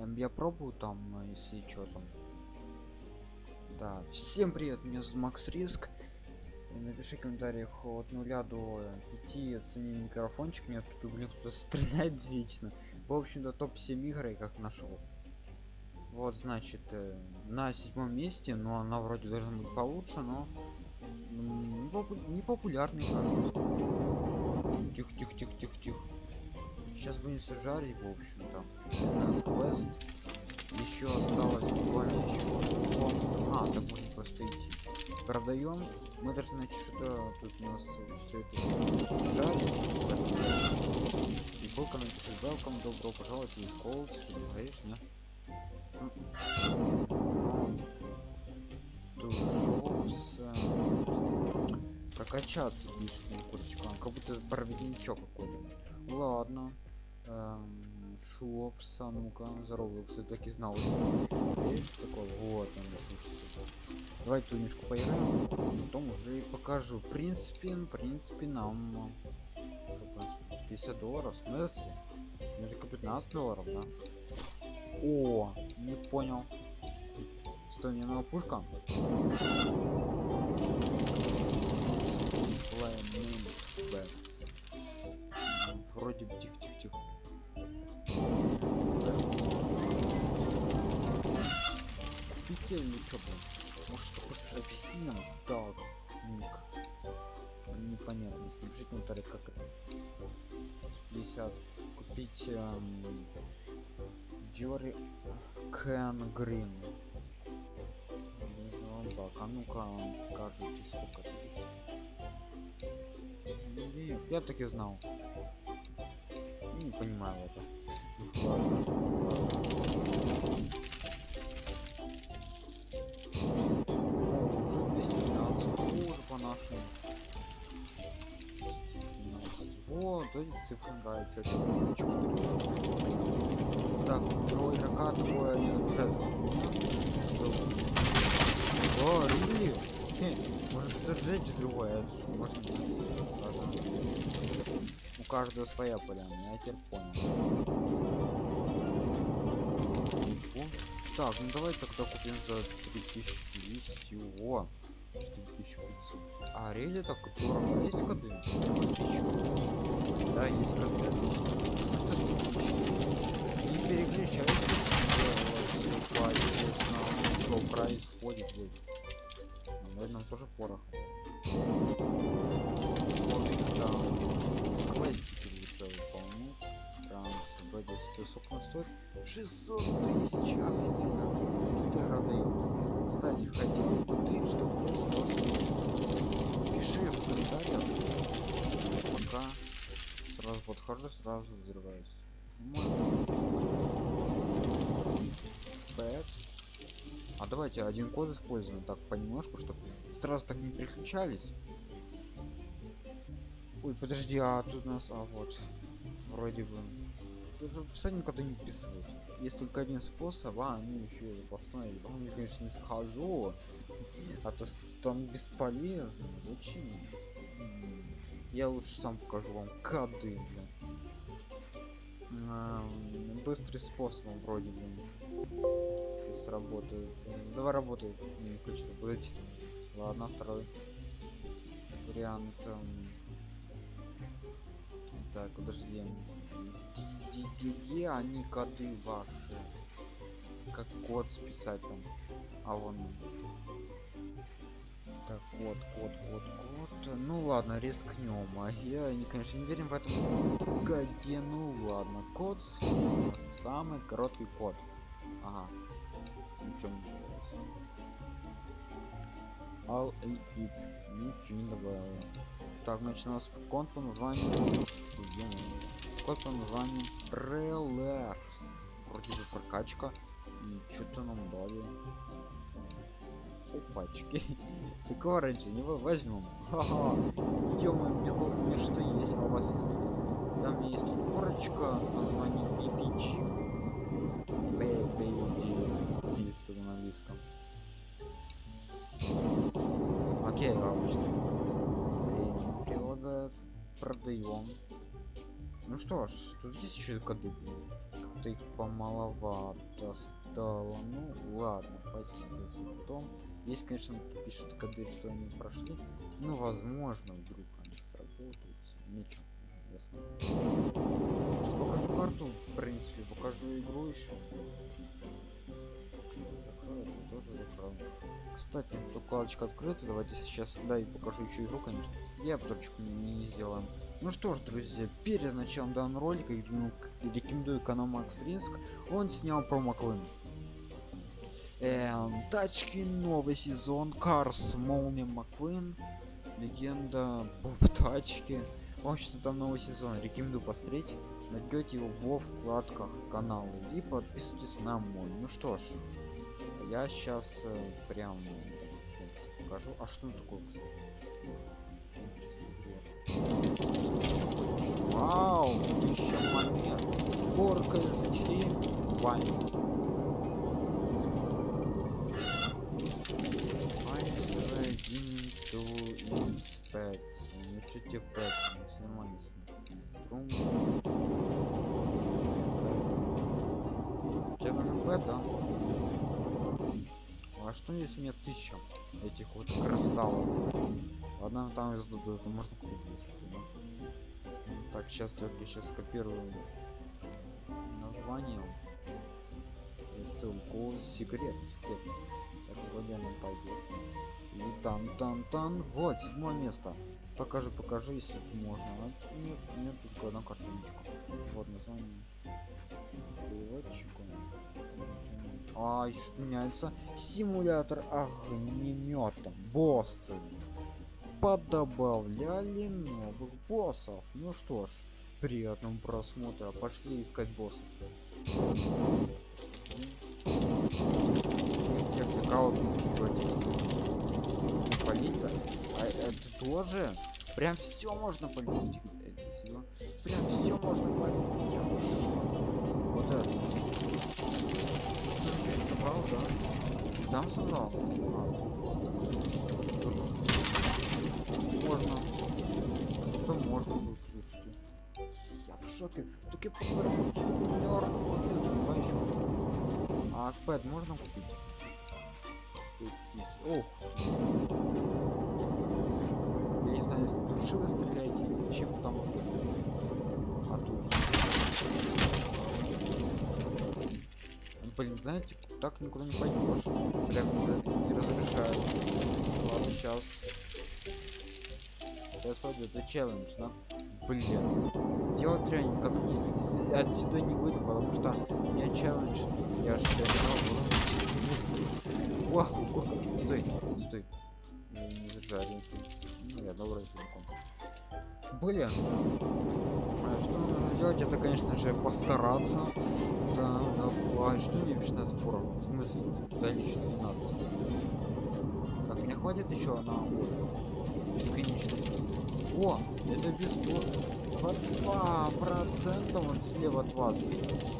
Эм, Я пробую там, э, если что там. Да, всем привет, меня зовут Макс Риск. Напиши комментариях от 0 до 5 оцени микрофончик. Мне тут, блин, кто-то стреляет вечно. В общем-то, топ-7 игр я как нашел. Вот, значит, э, на седьмом месте, но она вроде должна быть получше, но не попу- не популярный, что скажу. Тихо, тихо, тихо, тихо, тихо. Сейчас будем все жарить, в общем-то. У нас квест. Еще осталось буквально еще. А, так можно просто идти. Продаем. Мы должны значит что тут у нас все это жарить. И полка напишет welcome, добро пожаловать из Колдс, что ты говоришь, не? Тушопс. Прокачаться пишет курочка. Как будто проводничок какой-то. Ладно. Эм, Шопса, ну-ка, здорово, кстати, так и знал. Есть? Вот он. Давайте тунишку поиграем, потом уже и покажу. В принципе, в принципе, нам сколько, 50 долларов, в смысле? Ну, только 15 долларов, да? О, не понял. Стой, мне новая пушка. Вроде бы тихо-тихо-тихо. Или чё, блин? Может, такой шрапсином? Так, ник. Непонятно. Напишите комментарий, как это. 50. Купить эм, Джори Кен Грин. Так, а ну-ка покажите, сколько будет. Нет, я так и знал. Не понимаю это. Уже по нашему. 212. Вот, нравятся. Это почему Так, второй игрока такое не. Что? О, Рили! Может что жечь другое. У каждого своя поляна, я теперь понял. Так, ну давай тогда купим за 3200. О, 4500. А, рели так дорого. Есть коды? 1000. Да, есть коды. Ну что не переключайтесь, все по-честному, что происходит здесь. Наверное, тоже порох. В квестики лучше выполнять. Транс, вроде сколько он стоит? 600 тысяч. Тут игра дает. Кстати, хотел бы ты, чтобы комментариях. Пока сразу подхожу, сразу взрываюсь. Бэт. А давайте один код используем так понемножку, чтобы сразу так не переключались. Ой, подожди, а тут у нас, а вот, вроде бы. Даже в описании никогда не вписывают. Есть только один способ, а они еще и запасной. Я, конечно, не схожу, а то там бесполезно. Зачем? Я лучше сам покажу вам коды, блин. Ам, Быстрый способ вроде бы. Если сработает. Давай работает. Не хочу быть. Ладно, второй вариант. эм, Так, подожди. Где они коды ваши? Как код списать там? А он. Так, код, код, код, код. Ну ладно, рискнем. А я, не, конечно, не верим в этом коде. Ну ладно, код списан. Самый короткий код. Ага. Не добавилось. All it. Ничего не добавил. Так, значит, у нас код по названию... Ё-моё. Код по названию Relax. Вроде бы прокачка. И что-то нам дали. Опачки. Такого раньше не возьмем. Ха-ха. ё мне, ко- мне что есть, а у вас есть тут? У меня есть тут корочка название BPG. BPG. Есть тут на английском. Окей, обычно. Время прилагают. Продаем. Ну что ж, тут есть еще коды. блин. что-то их помаловато стало. Ну ладно, спасибо за потом. Есть, конечно, пишут коды, что они прошли. Ну, возможно, вдруг они сработают. Ничего. Ясно. Что покажу карту, в принципе, покажу игру еще. Закрою, тоже закрою. Кстати, вкладочка открыта. Давайте сейчас да и покажу еще игру, конечно. Я обзорчик не, не сделаем. Ну что ж, друзья, перед началом данного ролика рекомендую канал Макс Риск. Он снял про Маклин. Эм, тачки, новый сезон, Карс, Молния Маквин, легенда в тачке. В общем, там новый сезон. Рекомендую посмотреть. Найдете его во вкладках канала. И подписывайтесь на мой. Ну что ж, я сейчас э, прям покажу. А что такое? Вау, еще момент. Горка скин. Вань. Пэтс. Ну что тебе Пэт? Нормально с. Трум. Тебе нужен Пэт, да? А что если нет тысяча этих вот кристаллов? Ладно, там это можно? Так, сейчас только сейчас скопирую название и ссылку секрет. Так, вроде она пойдет. И там, там, там. Вот, седьмое место. Покажи, покажи, если можно. Нет, нет, только одна картиночка. Вот название. А, что меняется? Симулятор огнемета. Боссы. Подобавляли новых боссов. Ну что ж, приятного просмотра. Пошли искать боссов. Я полить а это тоже прям все можно полить прям все можно полить Я вот это собрал да там собрал а. Можно что можно тут слушайте я в шоке так я позаработал миллиард а пэт можно купить Ох. Я не знаю, если души вы стреляете или чем там. А тут Блин, знаете, так никуда не пойдешь. Прям не, не разрешают. Ладно, сейчас. Пойду, это челлендж, да? Блин. Делать тренинг, как отсюда не выйду, потому что у меня челлендж. Я же о, о, стой, стой. Я не зажарил. Ну, я добрый телефон. Блин. А что надо делать? Это, конечно же, постараться. Да, да. А что мне пишет на спорах? В смысле? Да, еще 12. Так, мне хватит еще на бесконечность. О, это бесплатно. 22 процента вот слева от вас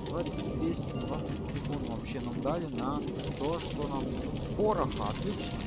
20 220 секунд вообще нам дали на то что нам пороха отлично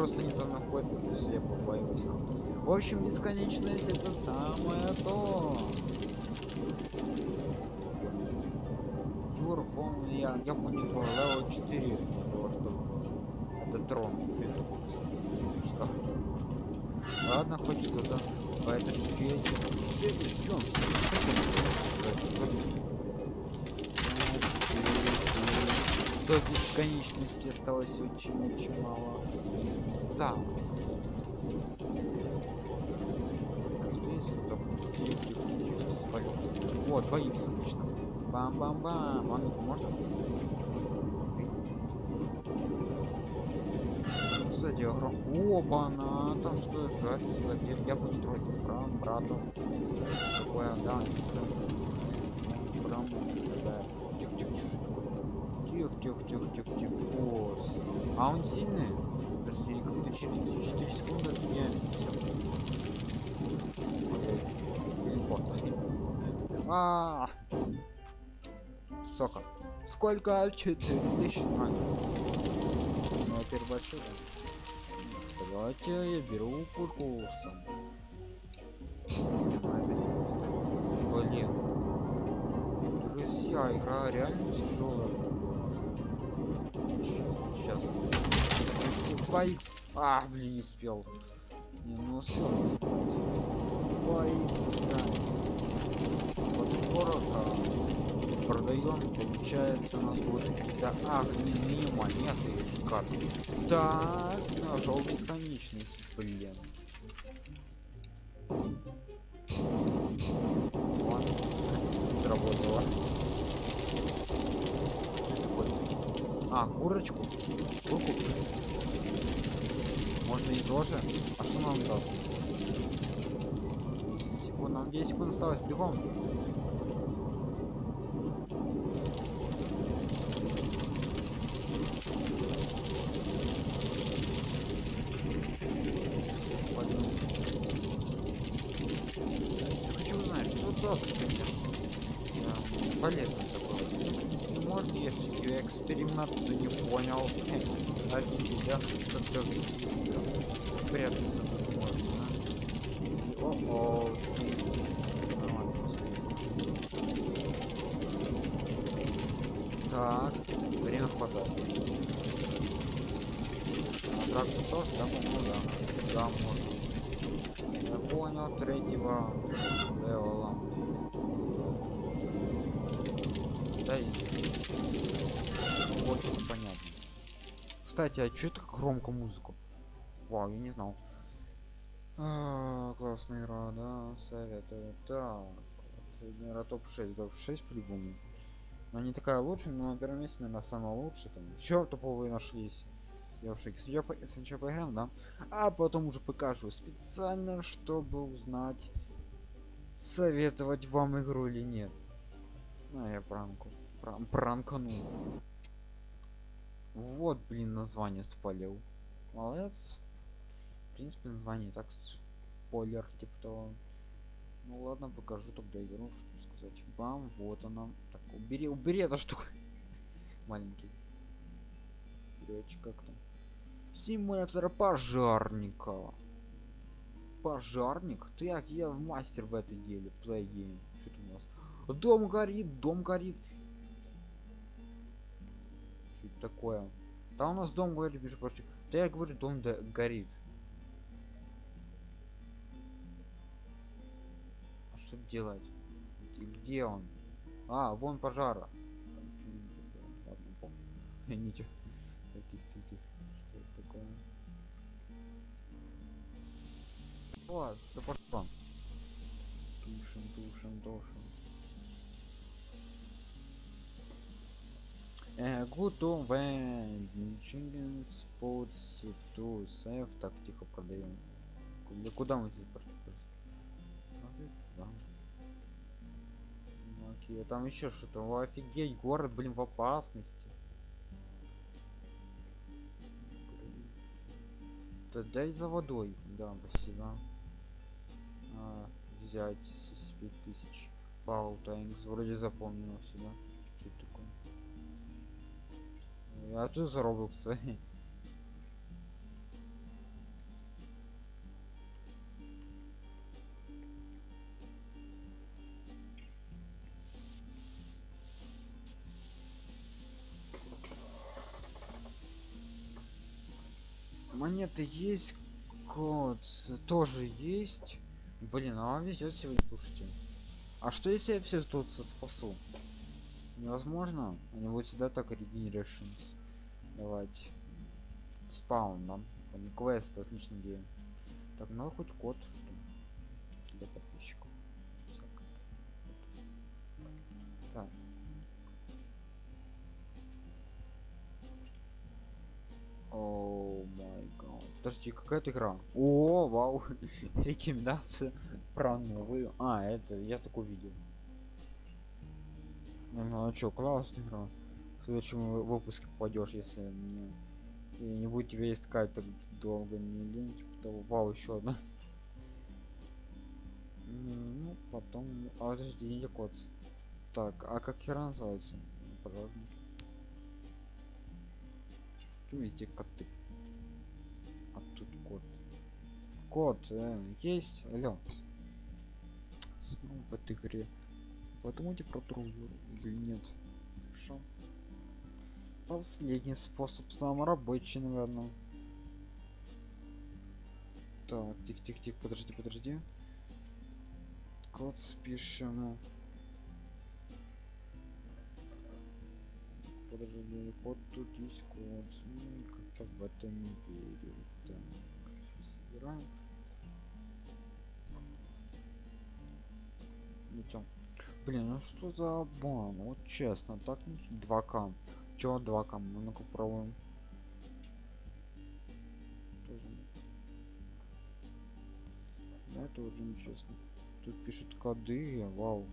просто не там находит, то есть я побоюсь. В общем, бесконечность это самое то. Юрфон, я, я понял, левел 4 для того, чтобы это трон. Что это что? Ладно, хоть что-то. А это щеки. Щеки, ждем. До бесконечности осталось очень-очень мало. Спалю? О, 2 х отлично. Бам-бам-бам. А ну можно? Кстати, огром... Опа-на, там что жарится? Я, я буду трогать прям брату. Такое, да. Прям, такая. Тихо, тихо, тихо, тихо, тихо, тихо. Босс. А он сильный? Как-то через 4 секунды меняется все. А, Сока. Сколько? 4000. А, ну, теперь большой. да? Давайте я беру сам. Блин. Друзья, игра реально тяжелая. Сейчас. 2х. А, блин, не успел. Не, не успел. 2х, да. Вот скоро продаем, получается, у нас будут какие-то огненные монеты или карты. Так, нажал бесконечность, блин. Тоже? А что нам даст? Секунд, нам 10 секунд осталось, бегом. Пойдем. Хочу узнать, что даст, конечно. Да, полезно такое. Ну, в принципе, можно, если я эксперимент не понял. Один, да, как-то быстро спрятаться тут можно, да? О-о. Нормально, Так, время хватает. Тоже, да, по-моему, да. Да, можно. Я понял, третьего левела. Да и... Очень понятно. Кстати, а чё это громко музыку? Вау, я не знал. А, классная игра, да, советую. Так, вот, наверное, топ-6, топ-6 по-любому. Но не такая лучшая, но на первом месте, наверное, самая лучшая. Там еще топовые нашлись. Я. Я по... сначала поиграем, да? А потом уже покажу специально, чтобы узнать, советовать вам игру или нет. Ну, я пранку. Пран пранкану. Вот, блин, название спалил. Молодец. В принципе, название так спойлер, типа того. Ну ладно, покажу тогда игру, что сказать. Бам, вот она. Так, убери, убери эту штуку. Маленький. Летчик как там? Симулятор пожарника. Пожарник? Ты як я мастер в этой деле. Game. Что у нас? Дом горит, дом горит. Что такое? Да у нас дом горит, между прочим. Да я говорю, дом да горит. А что делать? Где- он? А, вон пожара. Ничего. О, что пошло? Тушим, тушим, тушим. Готовы. Chicken Sports to Save. Так, тихо продаем. Куда, куда мы здесь туда. Окей, там еще что-то. Офигеть, город, блин, в опасности. Да дай за водой. Да, спасибо. А, взять 5000. Фаул Таймс. Вроде запомнил сюда. Что это такое? Я тут за Роблокса. Монеты есть, код тоже есть. Блин, а вам везет сегодня, слушайте. А что если я все тут спасу? Невозможно. Они будут всегда так регенерироваться. Давайте. Спаун, да? Там квест, а отлично идея. Так, ну хоть код, что для подписчиков. Так. О май Подожди, какая-то игра. О, вау. Рекомендация про новую. А, это я так увидел. Ну, ну а чё, классная игра. В следующем вы- выпуске попадешь, если не, и не будет тебя искать так долго, не лень, типа того. Вау, еще одна. Ну, потом... А, подожди, не код. Так, а как игра называется? Пожалуйста. Тут везде коты. Тут кот. Кот, э, есть? Алло. Снова в этой игре. Подумайте про другую. Или нет? Хорошо. Последний способ самый рабочий, наверное. Так, тихо-тихо-тихо, подожди, подожди. Код спишем. Подожди, код тут есть код. Ну, как-то в это не верю. Так, собираем. Идем. Блин, ну что за обман? Вот честно, так не 2К. Чего 2К? Мы ну-ка пробуем. Это уже нечестно. Тут пишут коды, вау.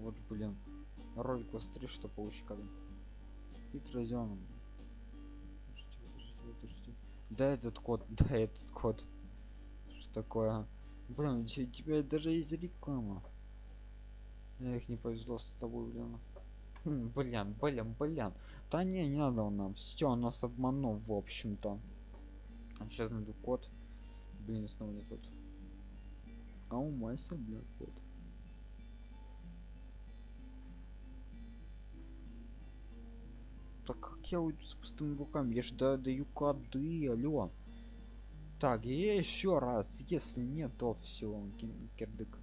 Вот, блин. Ролик быстрее, что получить коды. И подождите. Да этот код, да этот код. Что такое? Блин, у те- у тебя даже есть реклама. Эх, не повезло с тобой, блин. Хм, Блин, блин, блин. Да не, не надо он нам. Все, нас обманул, в общем-то. Сейчас найду код. Блин, снова не тот. А у Майса, блядь, код. Так как я уйду с пустыми руками? Я же да- даю коды, алло. Так, и еще раз. Если нет, то все, кирдык.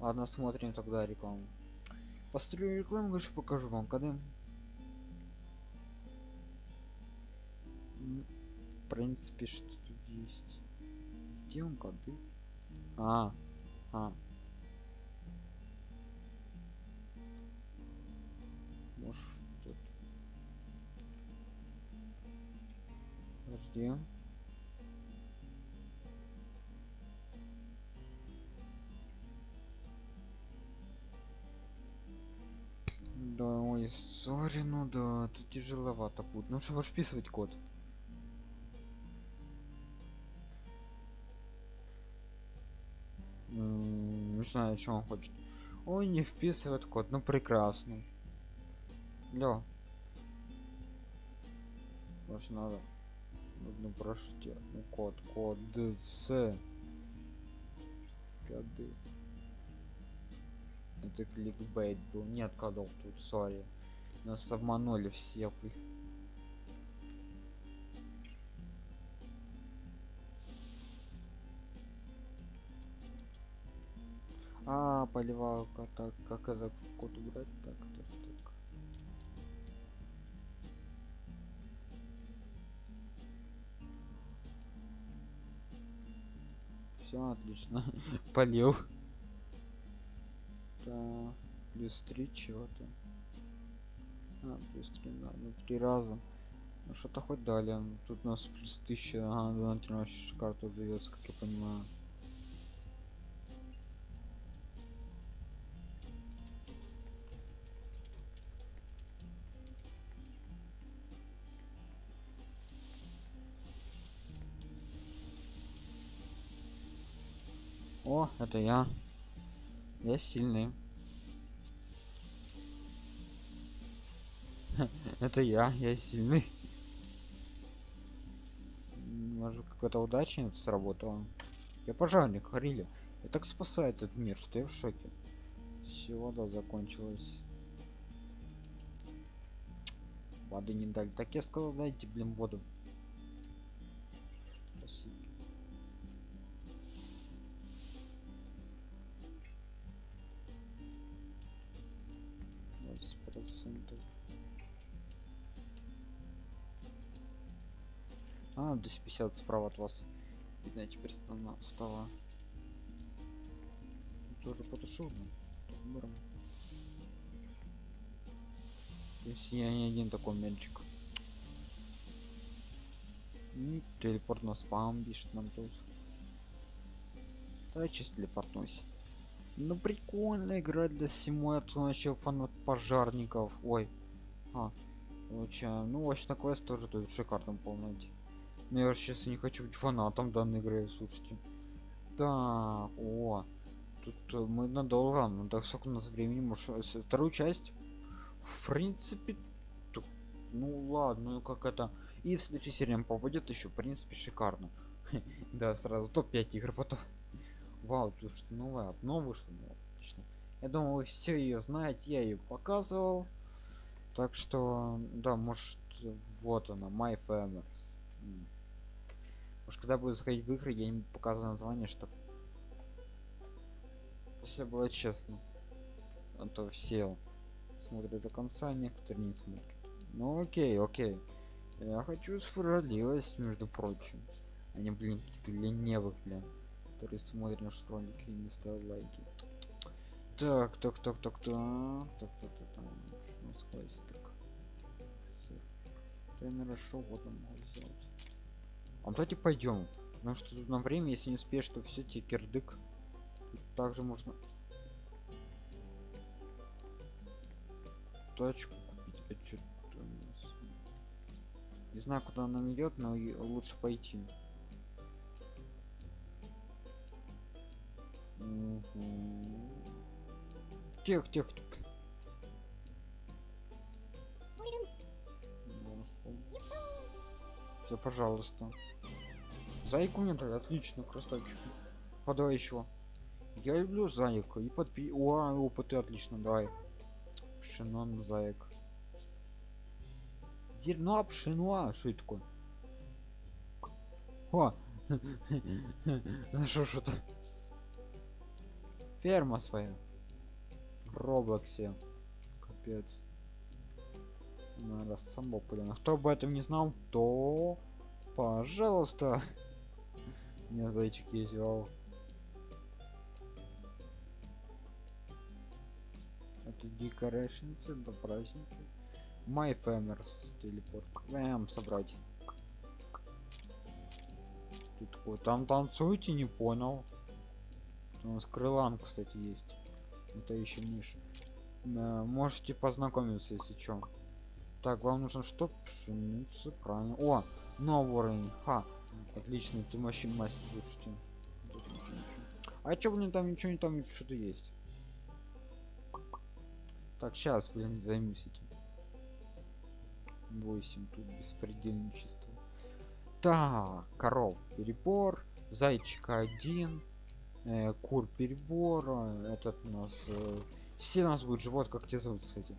Ладно, смотрим тогда рекламу. Построю рекламу, конечно, покажу вам, когда. М, В принципе, что тут есть? Где он коды? А, а. Может, тут. Подожди. Да, ой, сори, ну да, тут тяжеловато будет. Ну что, вписывать код? Не знаю, что он хочет. Ой, не вписывает код, ну прекрасно. Лё. Может надо. Ну прошу тебя. Ну код, код, с. Коды. Это кликбейт был. Нет кодов тут, сори. Нас обманули все. вы. А, поливалка, так, как это код убрать? Так, так, так. Все отлично. Полил. Так, плюс три чего-то. А, плюс три, да, ну три раза. Ну что-то хоть дали. Тут у нас плюс тысяча, ага, на тренировочную карту дается, как я понимаю. Это я. Я сильный. Это я, я сильный. Может какая-то удача сработала. Я пожарник, Харили. Я так спасаю этот мир, что я в шоке. Все, вода закончилась. Воды не дали. Так я сказал, дайте, блин, воду. 50 справа от вас. Видно, теперь стало. Тоже потушил, но Если я не один такой мельчик. И телепорт на спам пишет нам тут. Да, чисто телепортнусь. Ну прикольно играть для симулятора начал фанат пожарников. Ой. А. Лучше. Ну, вообще на квест тоже тут шикарно полный. Но я сейчас не хочу быть фанатом данной игры, слушайте. Так, о. Тут э, мы надолго, ну так сколько у нас времени, может, э, вторую часть? В принципе, ну ладно, ну как это. И следующая серия попадет еще, в принципе, шикарно. Да, сразу топ-5 игр потом. Вау, тут что обнова вышла, ну, отлично. Я думаю, вы все ее знаете, я ее показывал. Так что, да, может, вот она, My Famers. Может, когда буду заходить в игры, я им показываю название, чтобы все было честно. А то все смотрят до конца, а некоторые не смотрят. Ну окей, окей. Я хочу справедливость, между прочим. Они, блин, ленивых, блин. Которые смотрят наши ролики и не ставят лайки. Так, так, так, так, так, так, так, так, так. Что у нас хвостик? Сыр. Тренера шоу вот он сделать. А давайте пойдем. Потому что тут на время, если не успеешь, то все тебе кирдык. Тут также можно тачку купить. А чё это у нас? Не знаю, куда она идет, но лучше пойти. Тех, тех, Все, пожалуйста. Зайку дали, отлично, красавчик. А давай еще. Я люблю зайка и подпи... О, опыты отлично, давай. Пшено на заек. Зерно пшено, что это такое? О! Нашел что-то. Ферма своя. Роблоксе. Капец. Надо самбо блин. А кто об этом не знал, то пожалуйста. Меня зайчик вау. Это decorations, это праздники. My Famers телепорт. Эм, собрать. Тут такой, там танцуете, не понял. У нас крылан, кстати, есть. Это еще мышь. Э, можете познакомиться, если чё. Так, вам нужно что? Пшеницу, правильно. О, новый уровень. Ха. Отлично, ты вообще мастер, слушайте. А чё, блин, там ничего не там что-то есть. Так, сейчас, блин, займусь этим. 8 тут беспредельничество. Так, коров перебор, зайчика один, э, кур перебор, этот у нас э, все у нас будет живот, как тебя зовут, кстати.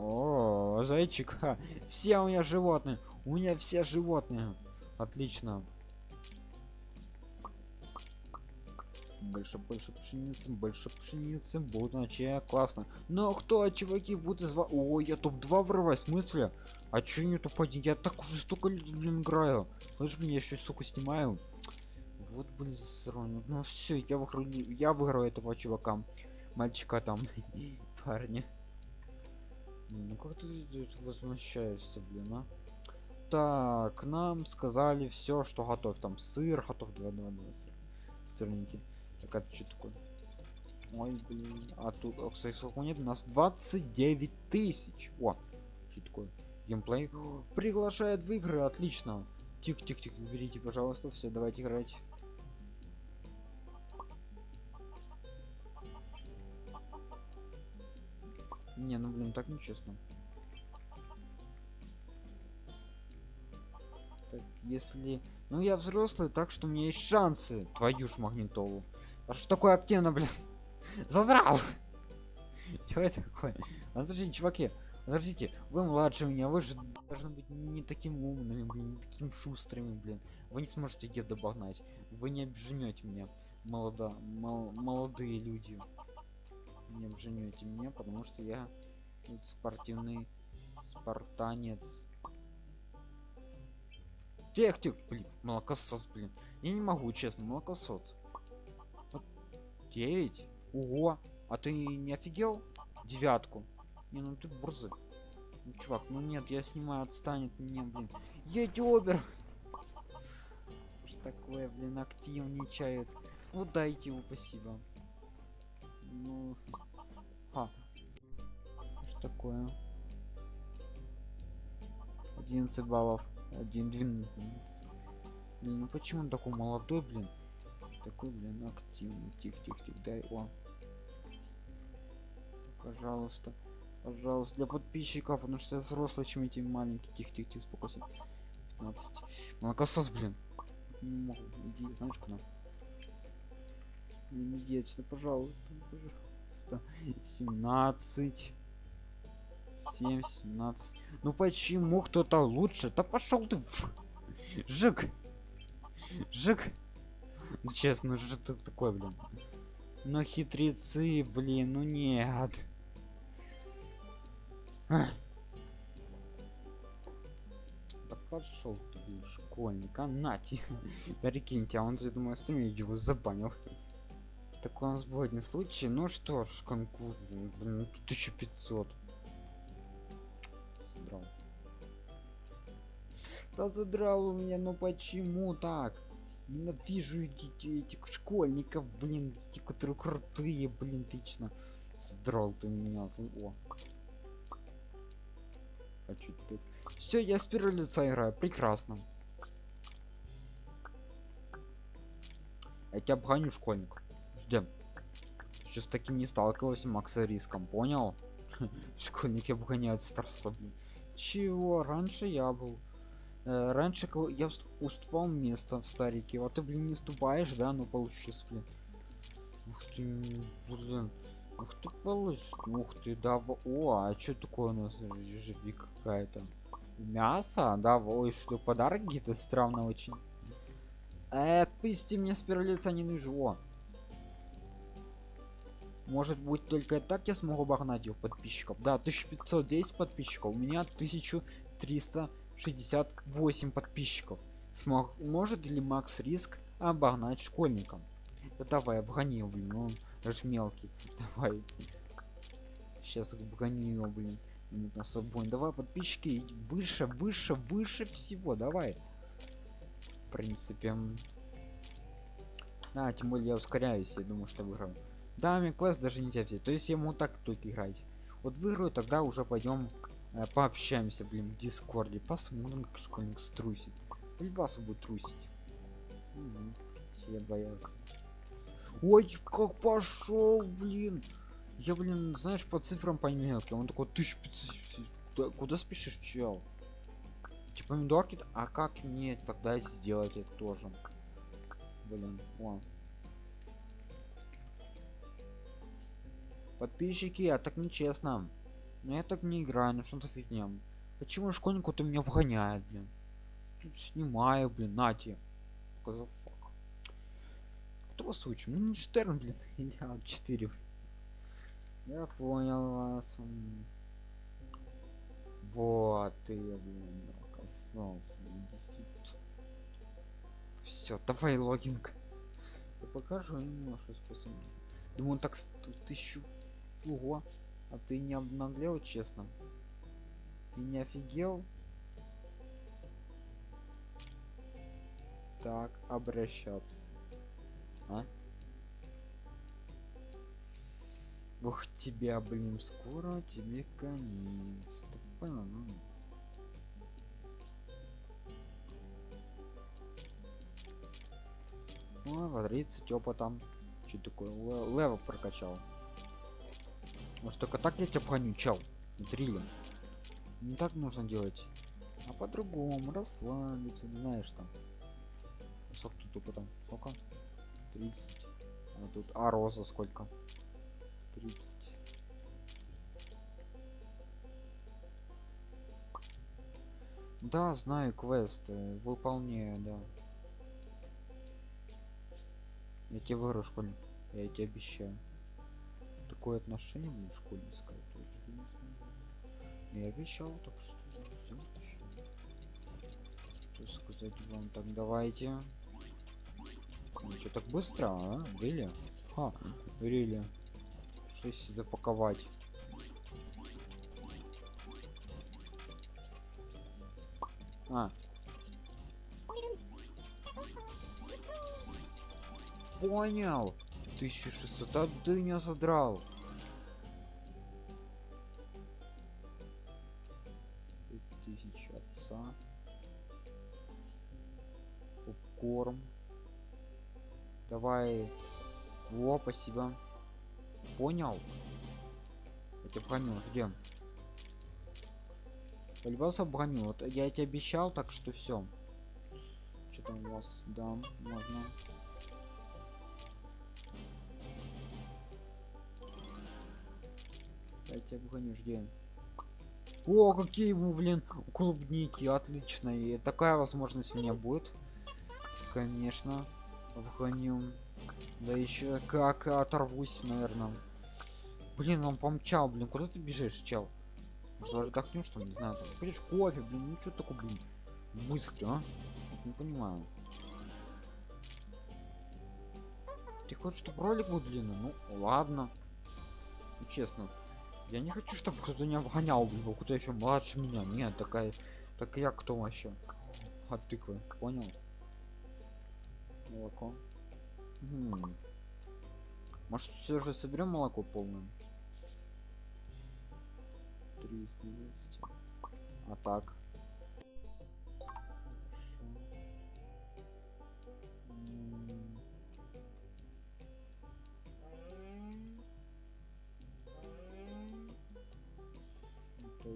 О, зайчик, ха, все у меня животные, у меня все животные, отлично. Больше, больше пшеницы, больше пшеницы, будут вообще классно. Но кто, чуваки, будут из вас? О, я топ-2 врываюсь, в смысле? А чё не топ-1? Я так уже столько лет, блин, играю. Слышь, меня еще сука снимаю. Вот, блин, засранец. Ну все, я выиграю, я выиграю этого чувака. Мальчика там, парня. Ну как ты возмущаешься, блин, а? Так, нам сказали все, что готов. Там сыр готов, два, два, два сыр. Сырненький. Так, это что такое? Ой, блин. А тут, о, кстати, сколько нет? У нас 29 тысяч. О, что такое? Геймплей. Приглашает в игры, отлично. Тихо, тихо, тихо, берите, пожалуйста, все, давайте играть. Не, ну блин, так нечестно. Так, если... Ну я взрослый, так что у меня есть шансы. Твою ж магнитолу. А что такое активно, блин? Задрал! Чё это такое? Подождите, чуваки, подождите, вы младше меня, вы же должны быть не таким умными, блин, не таким шустрыми, блин. Вы не сможете где догнать. Вы не обженете меня, молода, мол- молодые люди. Не обженете меня, потому что я тут спортивный спартанец. Тех, тех, блин, молокосос, блин. Я не могу, честно, молокосос. Вот Девять? Ого! А ты не офигел? Девятку. Не, ну ты борзый. Ну, чувак, ну нет, я снимаю, отстанет мне, блин. Ютубер! Что такое, блин, активничает. Вот дайте его, спасибо. Ну... А. Что такое? 11 баллов. 1, 12. Блин, ну почему он такой молодой, блин? Такой, блин, активный. Тихо, тихо, тихо, дай. О. Пожалуйста. Пожалуйста, для подписчиков, потому что я взрослый, чем эти маленькие. Тихо, тихо, тихо, спокойно. 15. Молокосос, блин. Не могу. Иди, знаешь куда? Не иди отсюда, пожалуйста. Пожалуйста. 17. 7, 17. Ну почему кто-то лучше? Да пошел ты в... Жик. Жик. Ну, честно, ну что ты такой, блин? Ну хитрецы, блин, ну нет. Ах. Да пошел ты, школьник, а нати. Прикиньте, а он, я думаю, остальные его забанил. Такой у нас был один случай. Ну что ж, конкурс, блин, 1500. Задрал. Да задрал у меня, ну почему так? Ненавижу этих, этих школьников, блин, эти, которые крутые, блин, лично. Задрал ты меня. О. Хочу ты. Все, я с первого лица играю. Прекрасно. Я тебя обгоню, школьник. Ждем. Еще с таким не сталкивался Макса риском, понял? Школьники обгоняют старца. Чего? Раньше я был. Э, раньше я уступал место в старике. Вот ты, блин, не ступаешь, да? Ну получится, блин. Ух ты, блин. Ух ты, получишь. Ух ты, да. О, а что такое у нас? Жижи какая-то. Мясо? Да, ой, что подарок какие-то странно очень. Э, отпусти меня с первого лица не нужно. Может быть только так я смогу обогнать его подписчиков. Да, 1510 подписчиков. У меня 1368 подписчиков. Смог, может ли Макс Риск обогнать школьникам? Да давай, обгони его, блин, он даже мелкий. Давай. Сейчас обгони его, блин. На собой. Давай, подписчики, выше, выше, выше всего, давай. В принципе. А, тем более я ускоряюсь, я думаю, что выиграю. Да, мне квест даже нельзя взять. То есть ему так только играть. Вот выиграю, тогда уже пойдем э, пообщаемся, блин, в дискорде. Посмотрим, как школьник струсит. Альбаса будет трусить. Угу. Я боялся. Ой, как пошел, блин. Я, блин, знаешь, по цифрам по мелким. Он такой, 1500. Куда, куда спешишь, чел? Типа помидорки, а как мне тогда сделать это тоже? Блин, о. Подписчики, а так нечестно. Но я так не играю, ну что-то фигня. Почему школьнику ты меня вгоняет, блин? Тут снимаю, блин, нати. Кто вас учим? Ну, Штерн, блин, идеал 4. Я понял вас. Вот ты, блин, Все, давай логинг. Я покажу ему что способен. Думаю, он так тысячу Ого. А ты не обнаглел, честно? Ты не офигел? Так, обращаться. А? Ух тебя, блин, скоро тебе конец. Ты понял? Ну. По 30 опытом. Что такое? Левел прокачал. Может только так я тебя погоню, чел. Дрилем. Не так нужно делать. А по-другому, расслабиться, знаешь там. Сколько тут только там? Сколько? 30. А тут, а роза сколько? 30. Да, знаю квест, выполняю, да. Я тебе выиграю, школьник. Я тебе обещаю такое отношение мне в школе сказать тоже я не обещал так что что сказать вам так давайте ну, что так быстро а? Рили? Ха, Рили. Что если запаковать? А. Понял. 1600, а ты меня задрал. Спасибо. Понял? Я тебя броню, ждем. Полюбался броню. Вот я тебе обещал, так что все. Что там у вас? Да, можно. Я тебя броню, ждем. О, какие мы, блин, клубники, отлично. И такая возможность у меня будет. Конечно. Вгоню. Да еще как оторвусь, наверное. Блин, он помчал, блин, куда ты бежишь, чел? Может, даже отдохнешь, что ли, не знаю. Там, кофе, блин, ну что такое, блин, быстро, а? Не понимаю. Ты хочешь, чтобы ролик был длинный? Ну, ладно. Ну, честно. Я не хочу, чтобы кто-то не обгонял, блин, кто еще младше меня. Нет, такая... Так я кто вообще? От тыквы, понял? Молоко. Может, все же соберем молоко полное? 320. А так.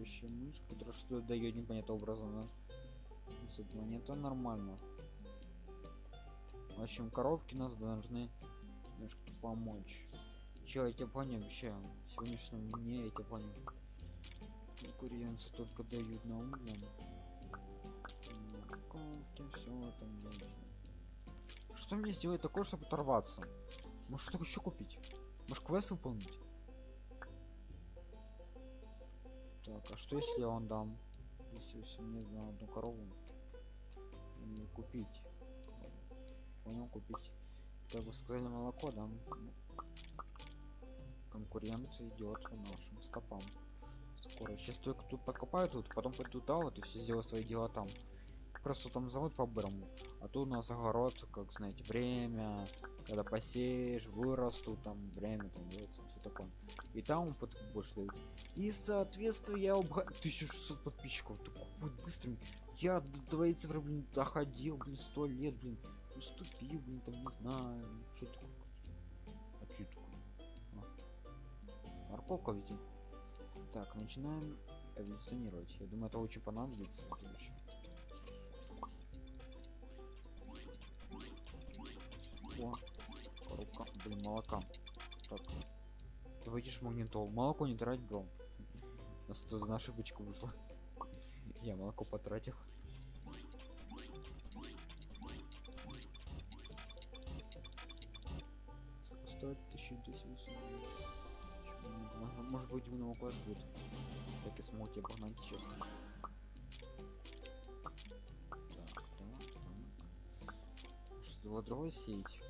Еще мышь, которая что дает непонятно образом, да? Это нормально. В общем, коровки нас должны немножко помочь. Че, я тебя понял вообще? Сегодняшнем дне я тебя понял. Конкуренцы только дают на углом. Коровки, все там. Что мне сделать такое, чтобы оторваться? Может что еще купить? Может квест выполнить? Так, а что если я вам дам? Если если мне за одну корову мне купить? Понял, купить. Как бы сказали молоко, да? Конкурент идет по нашим стопам. Скоро. Сейчас только тут покопаю тут, потом пойду туда вот и все сделаю свои дела там. Просто там завод по брому. А тут у нас огород, как знаете, время, когда посеешь, вырастут, там время, там все такое. И там под больше дают. И соответственно я обга... 1600 подписчиков. Такой будет быстрым. Я до твоей цифры, блин, доходил, блин, сто лет, блин. Уступил, блин, там не знаю. Что такое? А что такое? А. Морковка видим. Так, начинаем эволюционировать. Я думаю, это очень понадобится в. О, коробка, блин, молока. Так, ты выйдешь магнитол. Молоко не трать, бро. У нас тут на ошибочку вышла. Я молоко потратил. 1200 может быть у него класс будет. Так и смог я обогнать честно. Другое сеять?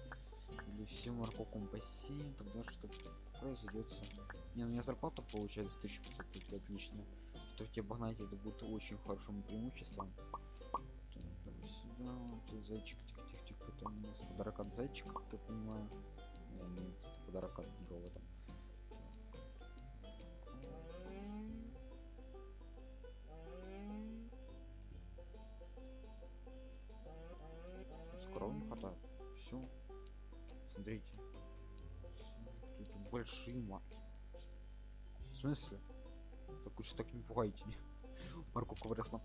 Или всю морковку посеем? Тогда что произойдет не у меня зарплата получается 1500 отлично. Что тебе обогнать это будет очень хорошим преимуществом. Так, давай сюда. Вот зайчик тихо тихо тихо это у нас подарок от зайчика как я понимаю это подарок от другого там коров не хватает. Все. Смотрите. Тут большие ма. В смысле? Так уж так не пугайте. Морковка выросла.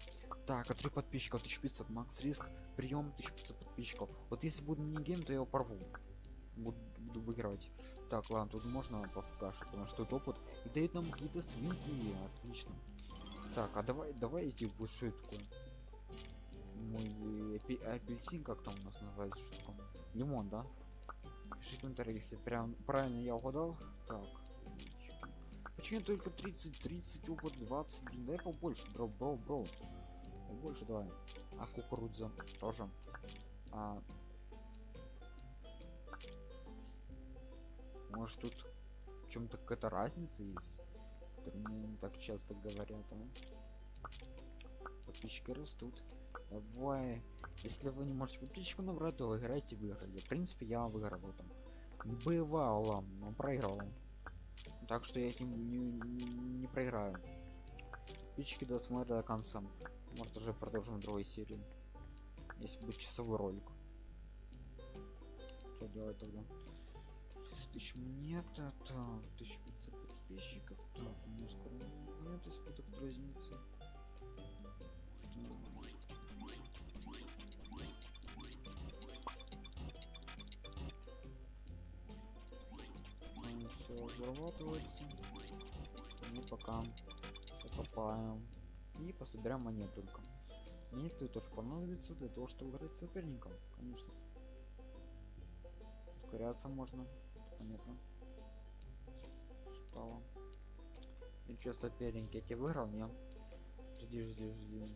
Так, от трех подписчиков 1500 макс риск. Прием 1500 подписчиков. Вот если буду гейм, то я его порву. Буду, буду выигрывать. Так, ладно, тут можно покашать, потому что тут опыт. И дает нам какие-то свинки. Отлично. Так, а давай, давай эти большие такое мой апи апельсин как там у нас называется что такое лимон да? Пишите комментарий если прям правильно я угадал. Так. Почему только 30 30 опыт 20 блин дай побольше бро бро бро. Побольше давай. А кукуруза тоже. А... может тут чем-то какая-то разница есть? Мне не так часто говорят а? подписчики растут. Давай. Если вы не можете подписчику набрать то вы играете в игры. В принципе я выиграл там. Бывало но проиграл. Так что я этим не, не, не проиграю. Подписчики досмотрят до конца. Может уже продолжим другой серии если будет часовой ролик. Что делать тогда 6 тысяч. Монет это 1500 подписчиков. Так у меня скоро нет если будет разница все разрабатывается мы пока. Покопаем. И пособираем монет только. Монеты тоже понадобится для того чтобы играть с соперником конечно. Ускоряться можно понятно. Стало и что соперник я тебе выиграл не? Жди жди жди.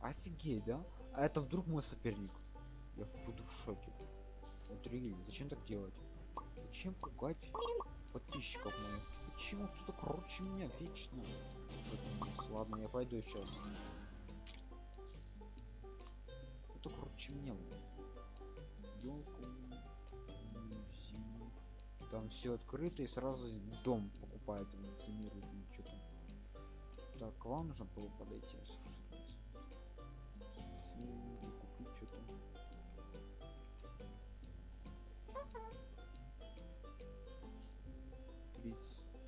Офигеть да? А это вдруг мой соперник? Я буду в шоке. Внутри, зачем так делать? Зачем пугать подписчиков моих? Почему кто-то круче меня вечно? Ладно я пойду сейчас. Это круче меня там все открыто и сразу дом покупает эмоционирует что там. Так к вам нужно было подойти купить что-то.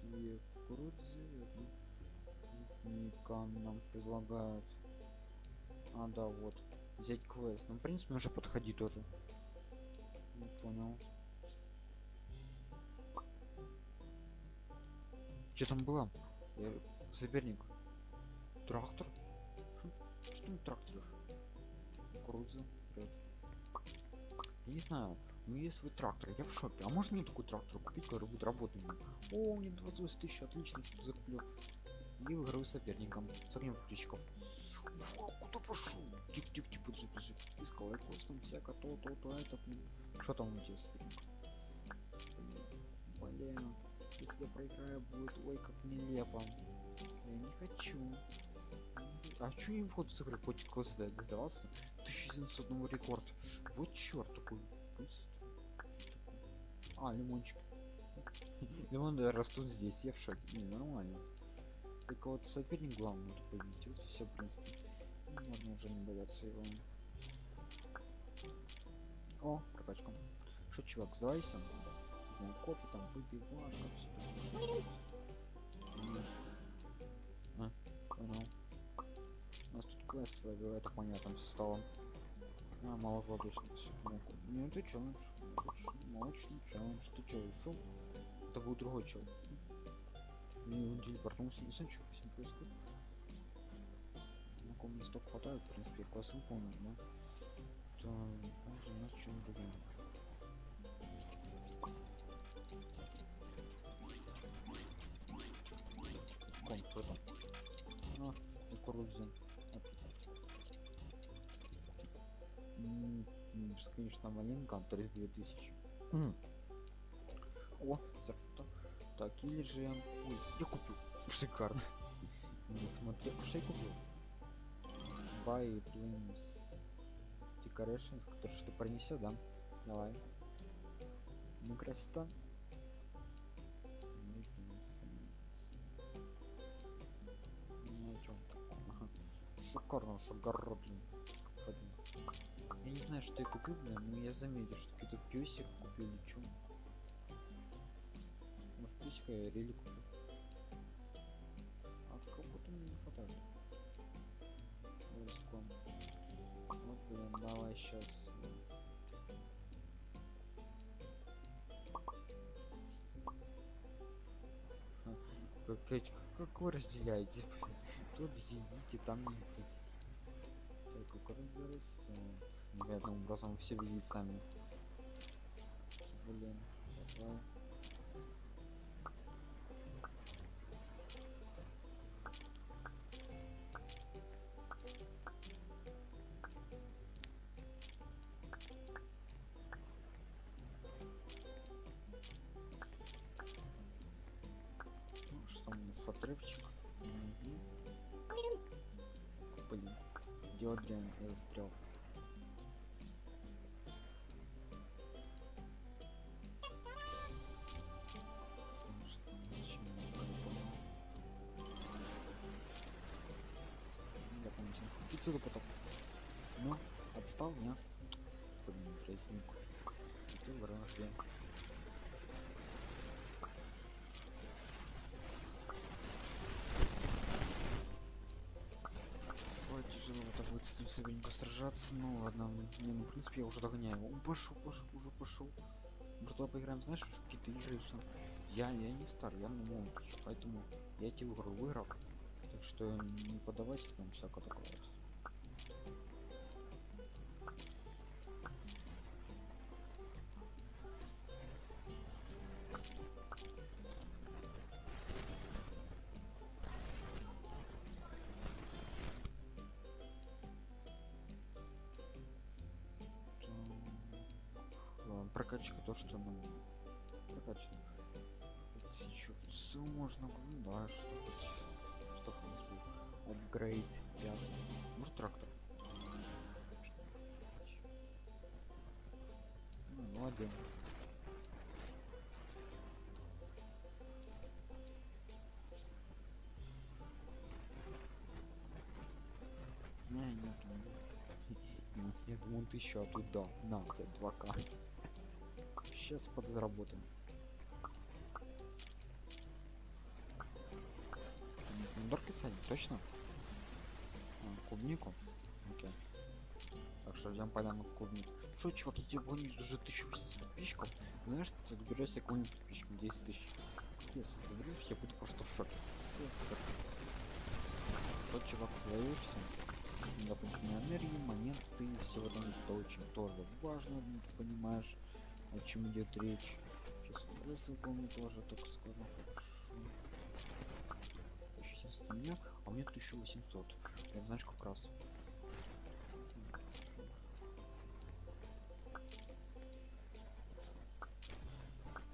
Две кукурузы Никан нам предлагают. А да вот взять квест. Ну в принципе уже подходи тоже. Не понял что там было Я... соперник. Трактор? Хм, что там трактор кукуруза я не знаю ну есть свой трактор я в шоке а можно мне такой трактор купить который будет работать о мне 28 тысяч отлично что закуплю. И выиграю соперником. С огнем подписчиков куда пошел? Тихо тихо подожди подожди. Искал я там всяко то то то это что там у тебя соперник? Блин если я проиграю будет ой как нелепо. Я не хочу. А что не вход с игры хоть квест сдавался? 1700 новый рекорд. Вот черт такой. А лимончик. Лимоны растут здесь. Я в шоке. Не нормально. Только вот соперник главный вот победить. Вот все в принципе. Ну, можно уже не бояться его. О прокачка. Что чувак сдавайся не знаю кофе там выпивашка все а, понял. у нас тут квест это понятно со столом. А, мало воздушно ну ты челлендж. Молочный челлендж. Ты че ушел это был другой чел не он телепортнулся не знаю что с ним происходит. На ком листок хватает в принципе класс выполнен да? То можно на чем другим Ком, кто там? А, кукуруза. бесконечно маленько, то есть 2000. Mm. О, зарплата. Так, или же... Ой, я купил. Шикарно. Не смотри, что я купил. Buy Planes Decorations, который что принесет, да? Давай. Ну, красота. Шикарно, блин. Я не знаю что я купил блин но я заметил что какой-то песик купил или что может песика я рели купил а кого-то мне не хватает. Риском. вот блин давай сейчас как, как, как вы разделяете тут едите там не едите как раз непонятным образом все видеть сами блин давай. Помню, отсюда потом. Ну, отстал, не? Блин, трейсинг. Ты. Ой, этим соперником сражаться. Ну ладно, не, ну в принципе я уже догоняю. Он пошел, пошел, уже пошел. Может давай поиграем, знаешь, какие-то игры, что я, я не стар, я ну молод ещё, поэтому я эту игру выиграл. Так что не подавайте там всякое такое. Нет, вон ты еще оттуда. На, у тебя 2К. Сейчас подзаработаем. Помидорки садим, точно? А, клубнику? Окей. Так что ждем поляну клубнику. Что, чувак, я тебе гоню уже 1080 подписчиков. Знаешь, ты доберешься себе какую-нибудь подписчику 10 тысяч. Если доберешь, я буду просто в шоке. Что, чувак, даешься? Дополнительной энергии, монеты, все это очень тоже важно, ну, понимаешь, о чем идет речь. Сейчас высылку мне тоже только скажу. Хорошо. 1070 у меня, а у меня 1800. Прям знаешь как раз.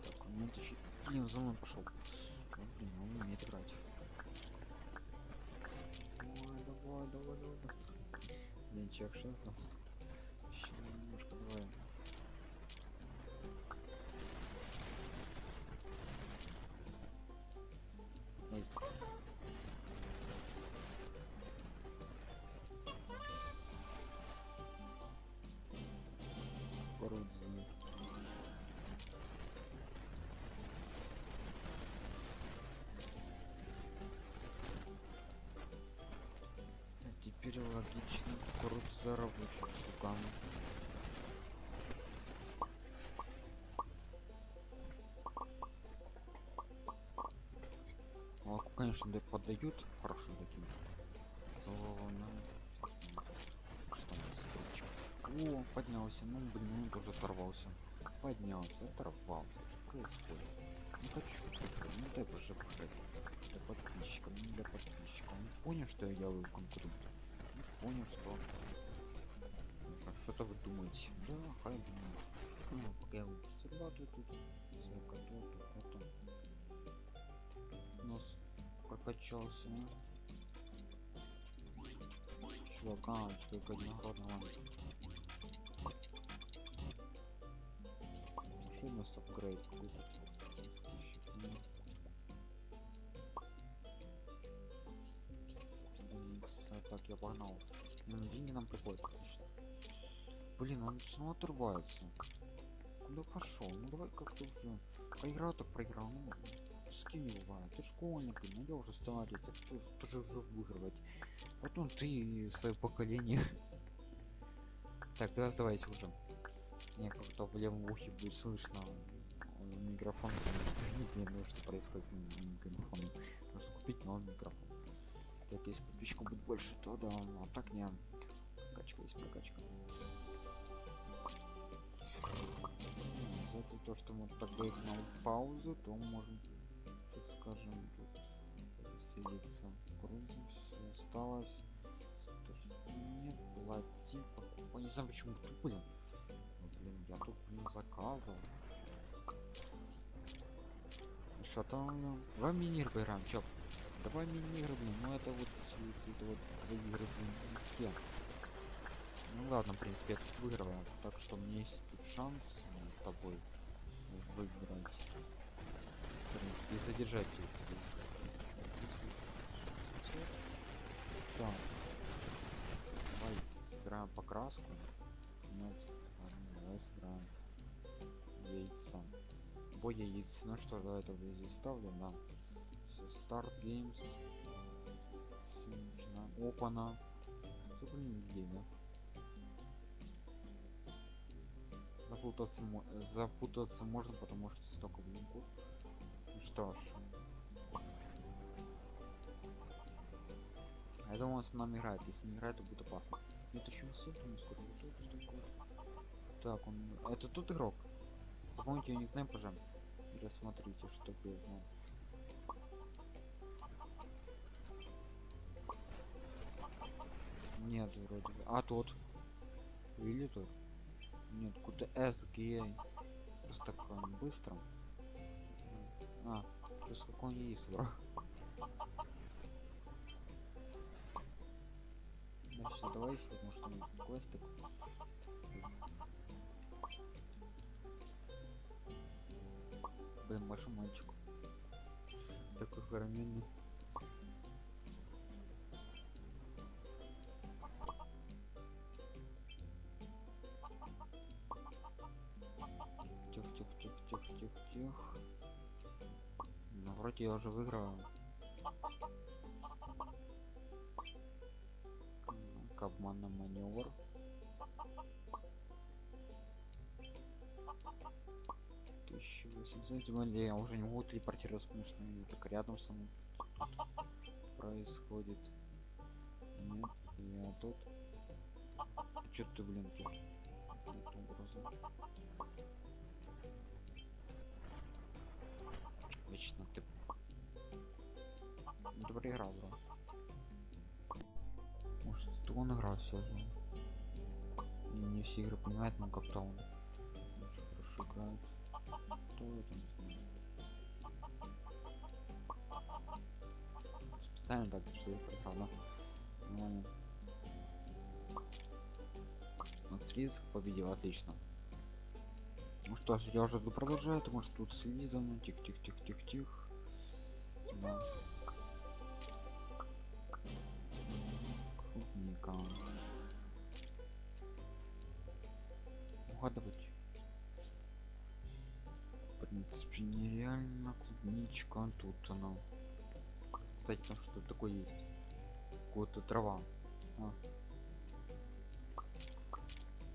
Так, у меня 1000... Блин, за мной пошел. Давай, давай, давай. Денчик, что там? Теперь логично кукурудза рабочая штуками. Молоко, конечно, да поддают хорошим таким. Зона. Что у нас? О, поднялся. Ну, блин, он тоже оторвался. Поднялся, оторвался. Что происходит? Ну хочу, ну дай уже проходить. Для подписчиков, не для подписчиков. Он понял, что я делаю конкурент. Понял, что... Ну, что- Что-то вы думаете? Да, хай думаю. Ну, пока я зарабатываю тут. Зарабатываю тут, потом. У нас прокачался. Чувака, только одногодного. Что у нас апгрейд какой-то? Так, я погнал. Ну, деньги нам приходят, отлично. Блин, он снова отрывается. Куда пошел? Ну давай как-то уже. Проиграл так проиграл. Ну, с кем не бывает. Ты школьник, ну я уже старец, я тоже, тоже уже выигрывать. Потом ты и свое поколение. Так, тогда сдавайся уже. Мне как-то в левом ухе будет слышно микрофон. Не знаю, что происходит с микрофоном. Нужно купить новый микрофон. Так, если подписчиков будет больше, то да, а так не. Прокачка есть прокачка. М, За это то, что мы подбрать на паузу, то можем, так скажем, тут селиться. Грузим, все осталось. То, что нет, плати, покупай. Не знаю почему тут, блин. Ну, я тут, блин, заказывал. Что там? Давай минир поиграем, чё? Давай мини-игры, блин, ну это вот, это вот твои игры. Ну ладно, в принципе, я тут выиграл, так что у меня есть шанс ну, с тобой выиграть. В принципе, и задержать если- Так. Давай сыграем покраску. Нет, ладно, давай сыграем яйца. Бой яиц. Ну что, давай тогда здесь ставлю, да. Start Games. Все, начинаем. Опана. Все, блин, да? Запутаться, запутаться можно, потому что столько, блин, код. Ну что ж. Я думаю, он с нами играет. Если не играет, то будет опасно. Нет, еще не сыпь, не скоро тоже такой. Так, он... Это тут игрок. Запомните его никнейм, пожалуйста. Или смотрите, чтоб я знал. Нет, вроде. А тот. Или тот? Нет, какой-то SG. Просто так он быстро. А, плюс какой он есть собрал. Да все, давай, если что у меня квесты. Блин, большой мальчик. Такой огроменный. Вроде я уже выиграл. К обманный маневр. Тысяча восемьсот. Более я уже не могу телепортироваться, потому что они так рядом со мной тут происходит. Нет, я тут. Че ты, блин, тут? Образом? Лично ты. Ну, ты проиграл, бро. Может, это он играл же. И не все игры понимают, но как-то он очень хорошо играет. Кто это не. Специально так, что я проиграл, да? Ну. Макс Риск победил, отлично. Ну что ж, я уже буду продолжать, может тут следи за мной, тихо-тихо-тихо-тихо-тихо. Да. Клубника. Угадывать. В принципе, нереально клубничка тут она. Кстати, там что такое есть? Какая-то трава. А.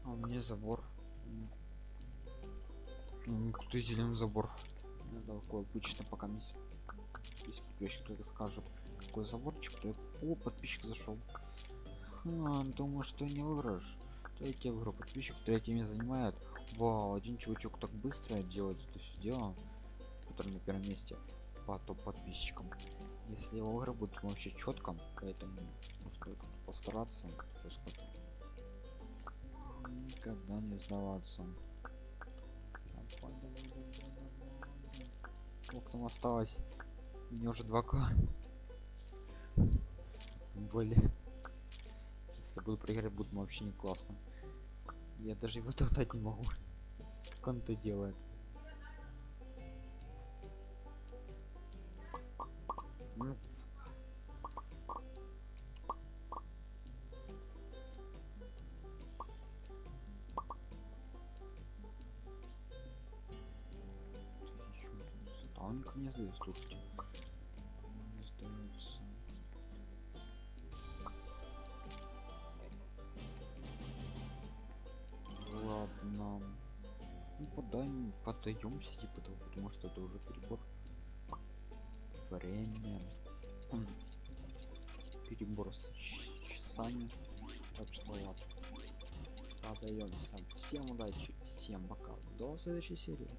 А у меня забор. Какой-то зеленый забор. Ну, такой обычно пока мисс. Если подписчик только скажет, какой заборчик, то О, подписчик зашел. А, думаю, что не выиграешь. То я тебе выиграл подписчик, третье место занимает. Вау, один чувачок так быстро делает это все дело, который на первом месте по топ подписчикам. Если его игры будут вообще четко, поэтому стоит постараться, что скажу. Никогда не сдаваться. Сколько там осталось? Мне уже 2к. Блин. Если буду проиграть, будет вообще не классно. Я даже его топтать не могу. Как он это делает? Подаемся, типа того, потому что это уже перебор. Время. Перебор с часами. Так что ладно. Подаемся. Всем удачи, всем пока. До следующей серии.